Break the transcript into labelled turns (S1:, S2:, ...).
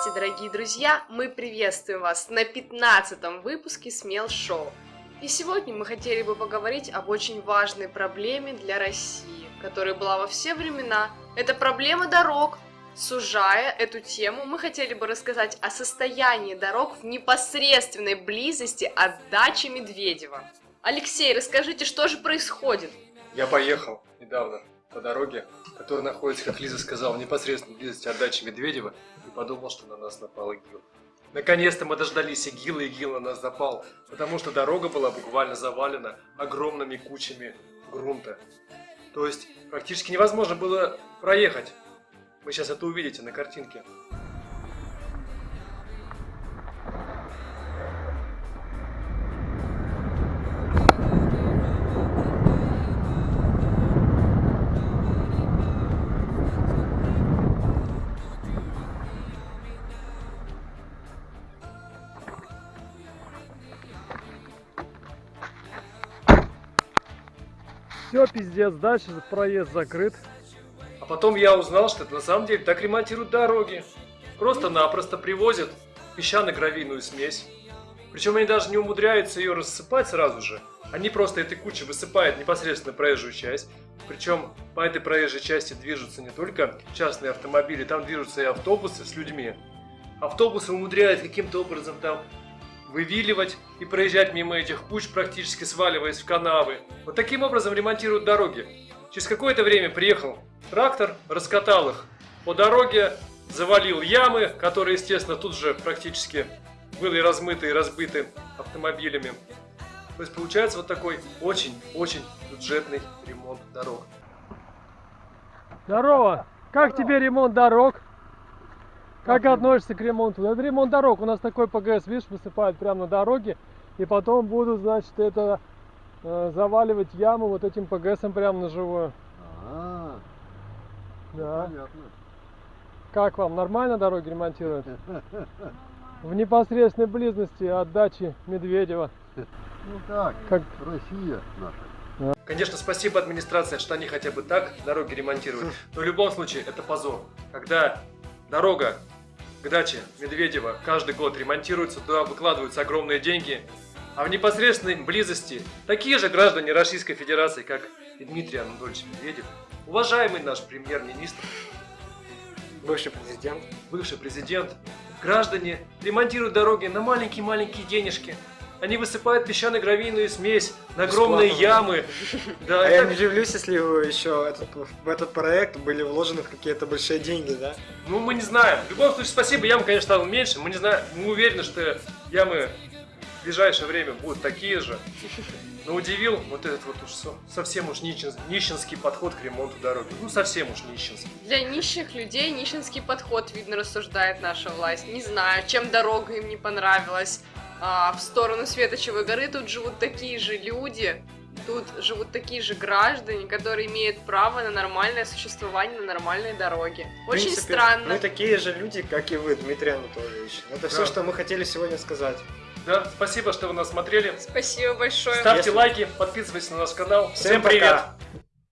S1: Здравствуйте, дорогие друзья! Мы приветствуем вас на 15 выпуске Смел Шоу. И сегодня мы хотели бы поговорить об очень важной проблеме для России, которая была во все времена. Это проблема дорог. Сужая эту тему, мы хотели бы рассказать о состоянии дорог в непосредственной близости от дачи Медведева. Алексей, расскажите, что же происходит?
S2: Я поехал недавно по дороге, которая находится, как Лиза сказала, в непосредственной близости от дачи Медведева, и подумал, что на нас напал ИГИЛ. Наконец-то мы дождались ИГИЛа, ИГИЛ на нас запал, потому что дорога была буквально завалена огромными кучами грунта. То есть практически невозможно было проехать. Вы сейчас это увидите на картинке.
S3: Все, пиздец, дальше проезд закрыт.
S2: А потом я узнал, что это на самом деле так ремонтируют дороги. Просто-напросто привозят песчано-гравийную смесь. Причем они даже не умудряются ее рассыпать сразу же. Они просто этой кучей высыпают непосредственно проезжую часть. Причем по этой проезжей части движутся не только частные автомобили, там движутся и автобусы с людьми. Автобусы умудряют каким-то образом там вывиливать и проезжать мимо этих куч, практически сваливаясь в канавы. Вот таким образом ремонтируют дороги. Через какое-то время приехал трактор, раскатал их по дороге, завалил ямы, которые, естественно, тут же практически были размыты и разбиты автомобилями. То есть получается вот такой очень-очень бюджетный ремонт дорог.
S3: Здорово! Как тебе ремонт дорог? Как относишься к ремонту? Это ремонт дорог. У нас такой ПГС, видишь, высыпают прямо на дороге. И потом будут, значит, это э, заваливать яму вот этим ПГСом прямо на живую.
S4: А,
S3: Да.
S4: понятно.
S3: Как вам? Нормально дороги ремонтируют? В непосредственной близости от дачи Медведева.
S4: Ну так,
S3: Как-
S4: Россия наша.
S2: Конечно, спасибо администрации, что они хотя бы так дороги ремонтируют. Но в любом случае это позор. Когда дорога к даче Медведева каждый год ремонтируется, туда выкладываются огромные деньги, а в непосредственной близости такие же граждане Российской Федерации, как и Дмитрий Анатольевич Медведев, уважаемый наш премьер-министр,
S5: Бывший президент.
S2: бывший президент, граждане ремонтируют дороги на маленькие-маленькие денежки. Они высыпают песчано-гравийную смесь на огромные ямы. Да,
S5: А я не удивлюсь, если еще этот, в этот проект были вложены какие-то большие деньги, да?
S2: Ну, мы не знаем. В любом случае, спасибо, ям, конечно, стало меньше. Мы не знаем, мы уверены, что ямы в ближайшее время будут такие же. Но удивил вот этот вот уж со- совсем уж нищен- нищенский подход к ремонту дороги. Ну, совсем уж нищенский.
S1: Для нищих людей нищенский подход, видно, рассуждает наша власть. Не знаю, чем дорога им не понравилась. А, в сторону Светочевой горы тут живут такие же люди, тут живут такие же граждане, которые имеют право на нормальное существование на нормальной дороге. Очень
S5: принципе,
S1: странно.
S5: Мы такие же люди, как и вы, Дмитрий Анатольевич. Это
S2: Да.
S5: все, что мы хотели сегодня сказать.
S2: Да, спасибо, что вы нас смотрели.
S1: Спасибо большое.
S2: Ставьте
S5: Если-
S2: лайки, подписывайтесь на наш канал.
S5: Всем
S2: Всем привет!
S5: пока.